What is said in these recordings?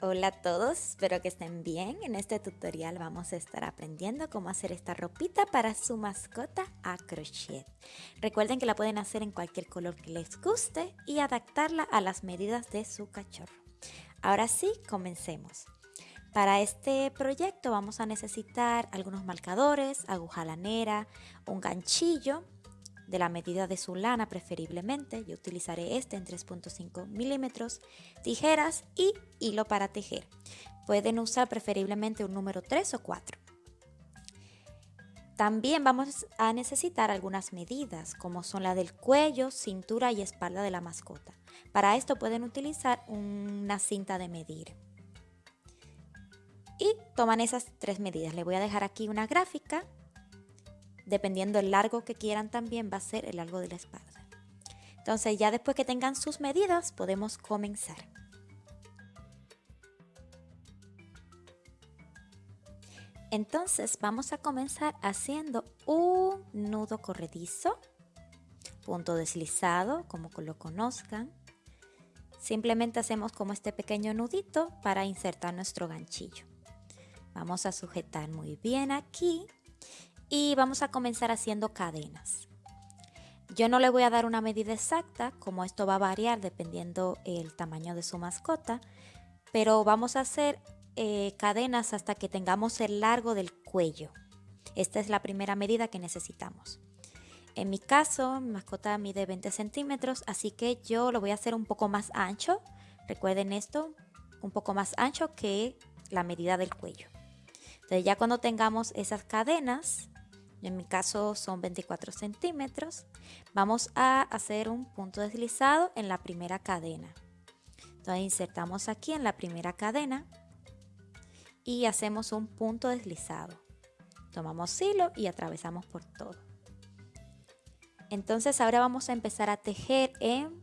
Hola a todos, espero que estén bien. En este tutorial vamos a estar aprendiendo cómo hacer esta ropita para su mascota a crochet. Recuerden que la pueden hacer en cualquier color que les guste y adaptarla a las medidas de su cachorro. Ahora sí, comencemos. Para este proyecto vamos a necesitar algunos marcadores, aguja lanera, un ganchillo, de la medida de su lana preferiblemente. Yo utilizaré este en 3.5 milímetros, tijeras y hilo para tejer. Pueden usar preferiblemente un número 3 o 4. También vamos a necesitar algunas medidas, como son la del cuello, cintura y espalda de la mascota. Para esto pueden utilizar una cinta de medir. Y toman esas tres medidas. Les voy a dejar aquí una gráfica dependiendo el largo que quieran también va a ser el largo de la espalda. Entonces ya después que tengan sus medidas podemos comenzar. Entonces vamos a comenzar haciendo un nudo corredizo, punto deslizado, como lo conozcan. Simplemente hacemos como este pequeño nudito para insertar nuestro ganchillo. Vamos a sujetar muy bien aquí y vamos a comenzar haciendo cadenas. Yo no le voy a dar una medida exacta, como esto va a variar dependiendo el tamaño de su mascota, pero vamos a hacer eh, cadenas hasta que tengamos el largo del cuello. Esta es la primera medida que necesitamos. En mi caso, mi mascota mide 20 centímetros, así que yo lo voy a hacer un poco más ancho. Recuerden esto, un poco más ancho que la medida del cuello. Entonces ya cuando tengamos esas cadenas, en mi caso son 24 centímetros, vamos a hacer un punto deslizado en la primera cadena. Entonces insertamos aquí en la primera cadena y hacemos un punto deslizado. Tomamos hilo y atravesamos por todo. Entonces ahora vamos a empezar a tejer en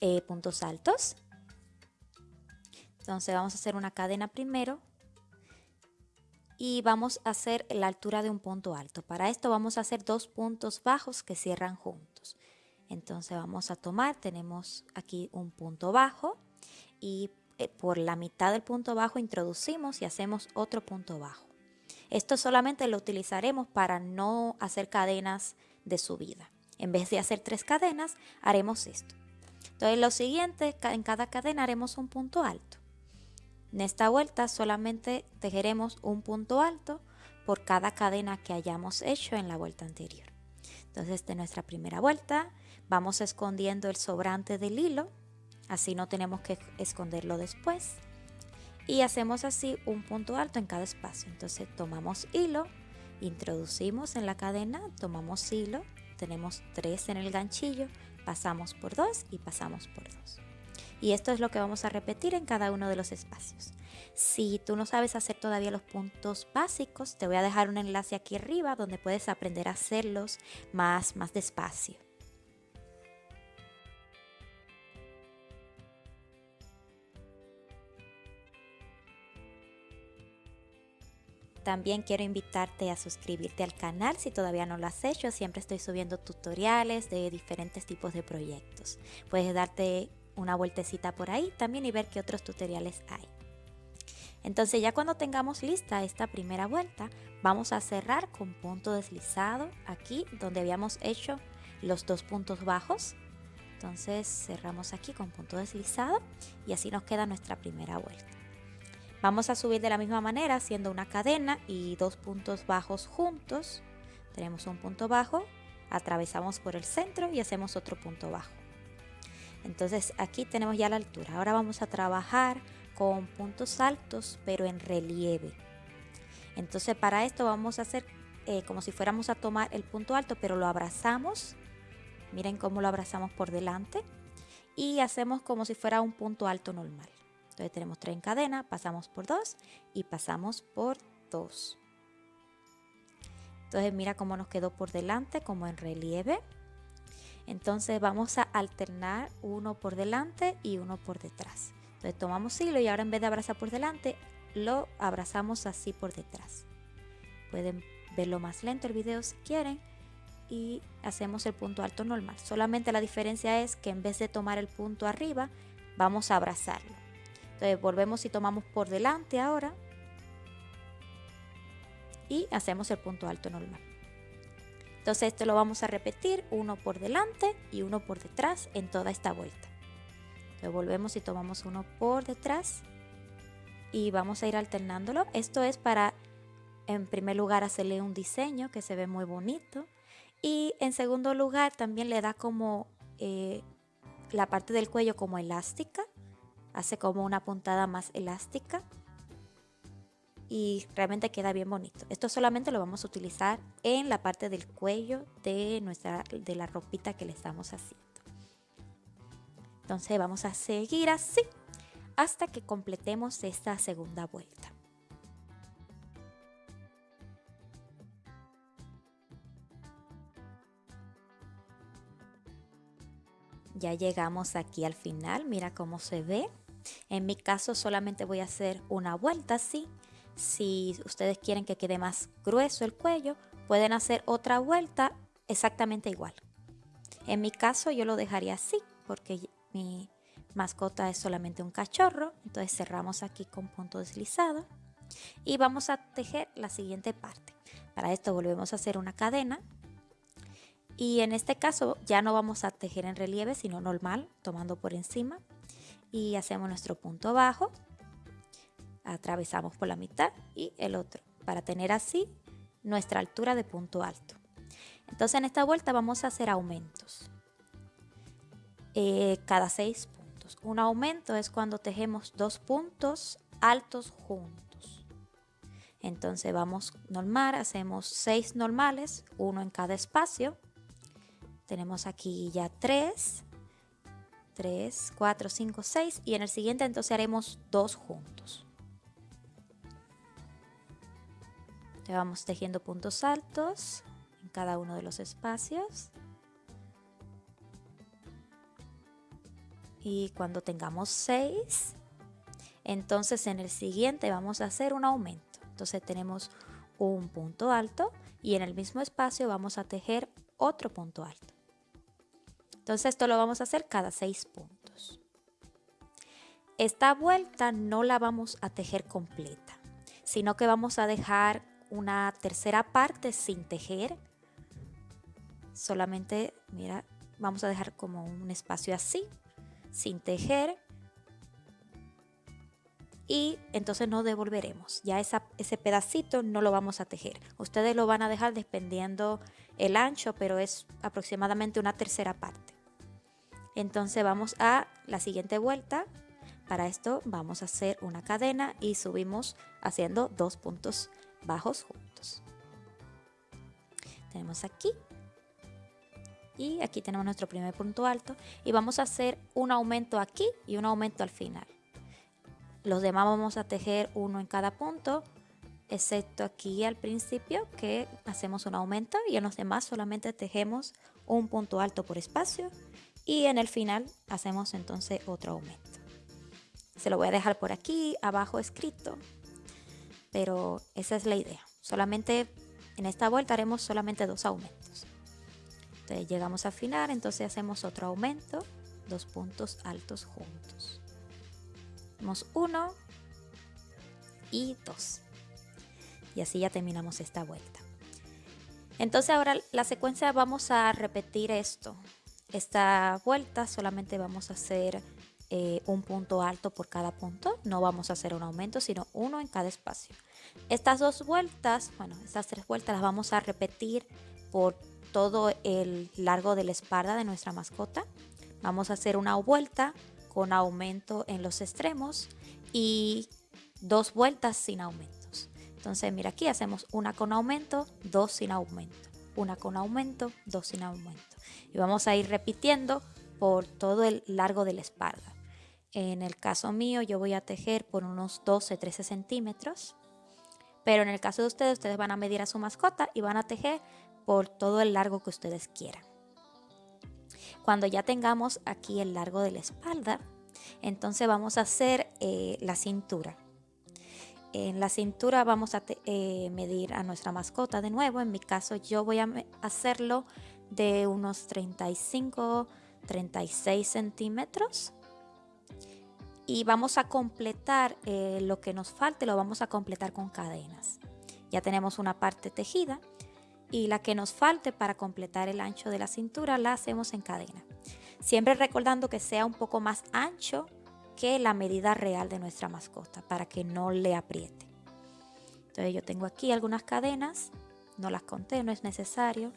eh, puntos altos. Entonces vamos a hacer una cadena primero y vamos a hacer la altura de un punto alto. Para esto vamos a hacer dos puntos bajos que cierran juntos. Entonces vamos a tomar, tenemos aquí un punto bajo y eh, por la mitad del punto bajo introducimos y hacemos otro punto bajo. Esto solamente lo utilizaremos para no hacer cadenas de subida. En vez de hacer tres cadenas, haremos esto. Entonces lo siguiente, en cada cadena haremos un punto alto. En esta vuelta solamente tejeremos un punto alto por cada cadena que hayamos hecho en la vuelta anterior. Entonces de nuestra primera vuelta vamos escondiendo el sobrante del hilo, así no tenemos que esconderlo después. Y hacemos así un punto alto en cada espacio. Entonces tomamos hilo, introducimos en la cadena, tomamos hilo, tenemos tres en el ganchillo, pasamos por dos y pasamos por dos. Y esto es lo que vamos a repetir en cada uno de los espacios. Si tú no sabes hacer todavía los puntos básicos, te voy a dejar un enlace aquí arriba donde puedes aprender a hacerlos más, más despacio. También quiero invitarte a suscribirte al canal si todavía no lo has hecho. Siempre estoy subiendo tutoriales de diferentes tipos de proyectos. Puedes darte una vueltecita por ahí también y ver qué otros tutoriales hay. Entonces ya cuando tengamos lista esta primera vuelta, vamos a cerrar con punto deslizado aquí donde habíamos hecho los dos puntos bajos. Entonces cerramos aquí con punto deslizado y así nos queda nuestra primera vuelta. Vamos a subir de la misma manera haciendo una cadena y dos puntos bajos juntos. Tenemos un punto bajo, atravesamos por el centro y hacemos otro punto bajo. Entonces aquí tenemos ya la altura. Ahora vamos a trabajar con puntos altos pero en relieve. Entonces para esto vamos a hacer eh, como si fuéramos a tomar el punto alto pero lo abrazamos. Miren cómo lo abrazamos por delante. Y hacemos como si fuera un punto alto normal. Entonces tenemos tres en cadena, pasamos por dos y pasamos por dos. Entonces mira cómo nos quedó por delante como en relieve. Entonces vamos a alternar uno por delante y uno por detrás. Entonces tomamos hilo y ahora en vez de abrazar por delante, lo abrazamos así por detrás. Pueden verlo más lento el video si quieren y hacemos el punto alto normal. Solamente la diferencia es que en vez de tomar el punto arriba, vamos a abrazarlo. Entonces volvemos y tomamos por delante ahora y hacemos el punto alto normal. Entonces esto lo vamos a repetir uno por delante y uno por detrás en toda esta vuelta. Entonces volvemos y tomamos uno por detrás y vamos a ir alternándolo. Esto es para en primer lugar hacerle un diseño que se ve muy bonito y en segundo lugar también le da como eh, la parte del cuello como elástica, hace como una puntada más elástica y realmente queda bien bonito. Esto solamente lo vamos a utilizar en la parte del cuello de, nuestra, de la ropita que le estamos haciendo. Entonces vamos a seguir así hasta que completemos esta segunda vuelta. Ya llegamos aquí al final, mira cómo se ve. En mi caso solamente voy a hacer una vuelta así. Si ustedes quieren que quede más grueso el cuello, pueden hacer otra vuelta exactamente igual. En mi caso yo lo dejaría así porque mi mascota es solamente un cachorro. Entonces cerramos aquí con punto deslizado y vamos a tejer la siguiente parte. Para esto volvemos a hacer una cadena y en este caso ya no vamos a tejer en relieve, sino normal, tomando por encima. Y hacemos nuestro punto bajo, atravesamos por la mitad y el otro, para tener así nuestra altura de punto alto. Entonces en esta vuelta vamos a hacer aumentos. Eh, cada seis puntos. Un aumento es cuando tejemos dos puntos altos juntos. Entonces vamos normal, hacemos seis normales, uno en cada espacio. Tenemos aquí ya 3, 3, 4, 5, 6 y en el siguiente entonces haremos dos juntos. Ya vamos tejiendo puntos altos en cada uno de los espacios. Y cuando tengamos 6, entonces en el siguiente vamos a hacer un aumento. Entonces tenemos un punto alto y en el mismo espacio vamos a tejer otro punto alto. Entonces esto lo vamos a hacer cada seis puntos. Esta vuelta no la vamos a tejer completa, sino que vamos a dejar una tercera parte sin tejer. Solamente, mira, vamos a dejar como un espacio así, sin tejer. Y entonces no devolveremos. Ya ese pedacito no lo vamos a tejer. Ustedes lo van a dejar dependiendo el ancho, pero es aproximadamente una tercera parte. Entonces vamos a la siguiente vuelta. Para esto vamos a hacer una cadena y subimos haciendo dos puntos bajos juntos. Tenemos aquí y aquí tenemos nuestro primer punto alto y vamos a hacer un aumento aquí y un aumento al final. Los demás vamos a tejer uno en cada punto, excepto aquí al principio que hacemos un aumento y en los demás solamente tejemos un punto alto por espacio y en el final hacemos entonces otro aumento. Se lo voy a dejar por aquí abajo escrito, pero esa es la idea. Solamente en esta vuelta haremos solamente dos aumentos. Entonces llegamos al final, entonces hacemos otro aumento, dos puntos altos juntos. Hacemos uno y dos. Y así ya terminamos esta vuelta. Entonces ahora la secuencia vamos a repetir esto esta vuelta solamente vamos a hacer un punto alto por cada punto, no vamos a hacer un aumento, sino uno en cada espacio. Estas dos vueltas, bueno, estas tres vueltas las vamos a repetir por todo el largo de la espalda de nuestra mascota. Vamos a hacer una vuelta con aumento en los extremos y dos vueltas sin aumentos. Entonces, mira aquí hacemos una con aumento, dos sin aumento una con aumento, dos sin aumento. Y vamos a ir repitiendo por todo el largo de la espalda. En el caso mío yo voy a tejer por unos 12-13 centímetros, pero en el caso de ustedes, ustedes van a medir a su mascota y van a tejer por todo el largo que ustedes quieran. Cuando ya tengamos aquí el largo de la espalda, entonces vamos a hacer eh, la cintura. En la cintura vamos a eh, medir a nuestra mascota de nuevo. En mi caso yo voy a hacerlo de unos 35, 36 centímetros. Y vamos a completar eh, lo que nos falte, lo vamos a completar con cadenas. Ya tenemos una parte tejida y la que nos falte para completar el ancho de la cintura la hacemos en cadena. Siempre recordando que sea un poco más ancho que la medida real de nuestra mascota para que no le apriete. Entonces yo tengo aquí algunas cadenas, no las conté, no es necesario.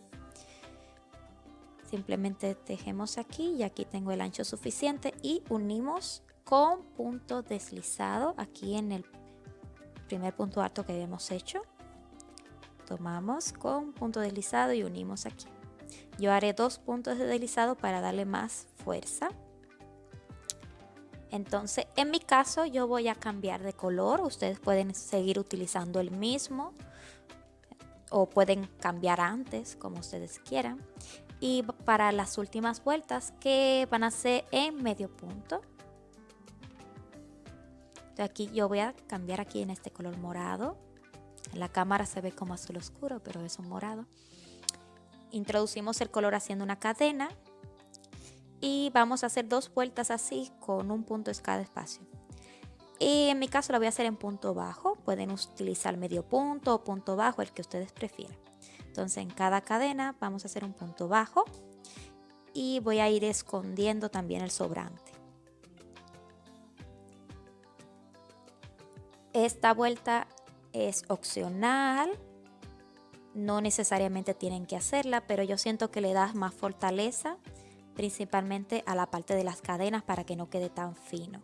Simplemente tejemos aquí y aquí tengo el ancho suficiente y unimos con punto deslizado aquí en el primer punto alto que habíamos hecho. Tomamos con punto deslizado y unimos aquí. Yo haré dos puntos de deslizado para darle más fuerza. Entonces, en mi caso, yo voy a cambiar de color. Ustedes pueden seguir utilizando el mismo o pueden cambiar antes, como ustedes quieran. Y para las últimas vueltas, que van a ser en medio punto. Aquí yo voy a cambiar aquí en este color morado. En la cámara se ve como azul oscuro, pero es un morado. Introducimos el color haciendo una cadena y vamos a hacer dos vueltas así con un punto cada espacio. Y en mi caso lo voy a hacer en punto bajo, pueden utilizar medio punto o punto bajo, el que ustedes prefieran. Entonces en cada cadena vamos a hacer un punto bajo y voy a ir escondiendo también el sobrante. Esta vuelta es opcional, no necesariamente tienen que hacerla, pero yo siento que le das más fortaleza, principalmente a la parte de las cadenas para que no quede tan fino.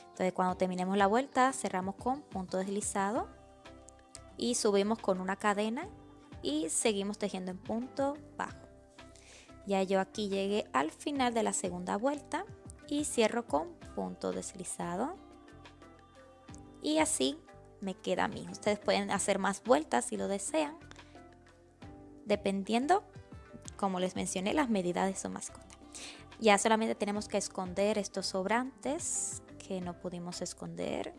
Entonces cuando terminemos la vuelta cerramos con punto deslizado y subimos con una cadena y seguimos tejiendo en punto bajo. Ya yo aquí llegué al final de la segunda vuelta y cierro con punto deslizado. Y así me queda a mí. Ustedes pueden hacer más vueltas si lo desean dependiendo, como les mencioné, las medidas de su mascota. Ya solamente tenemos que esconder estos sobrantes que no pudimos esconder.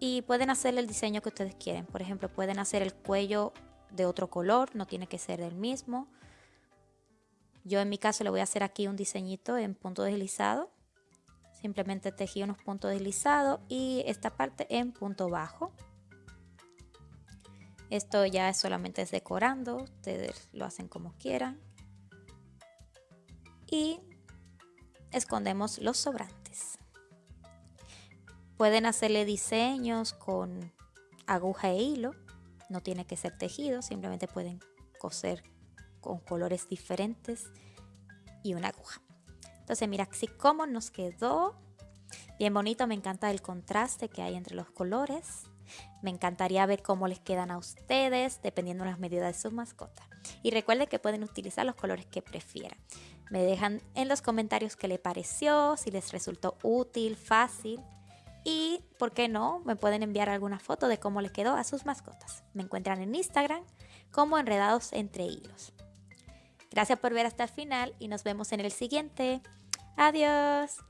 Y pueden hacer el diseño que ustedes quieren. Por ejemplo, pueden hacer el cuello de otro color, no tiene que ser del mismo. Yo en mi caso le voy a hacer aquí un diseñito en punto deslizado. Simplemente tejí unos puntos deslizados y esta parte en punto bajo. Esto ya solamente es decorando, ustedes lo hacen como quieran. Y escondemos los sobrantes. Pueden hacerle diseños con aguja e hilo, no tiene que ser tejido, simplemente pueden coser con colores diferentes y una aguja. Entonces mira así como nos quedó. Bien bonito, me encanta el contraste que hay entre los colores. Me encantaría ver cómo les quedan a ustedes, dependiendo de las medidas de sus mascotas. Y recuerden que pueden utilizar los colores que prefieran. Me dejan en los comentarios qué les pareció, si les resultó útil, fácil. Y, ¿por qué no? Me pueden enviar alguna foto de cómo les quedó a sus mascotas. Me encuentran en Instagram como Enredados Entre Hilos. Gracias por ver hasta el final y nos vemos en el siguiente. Adiós.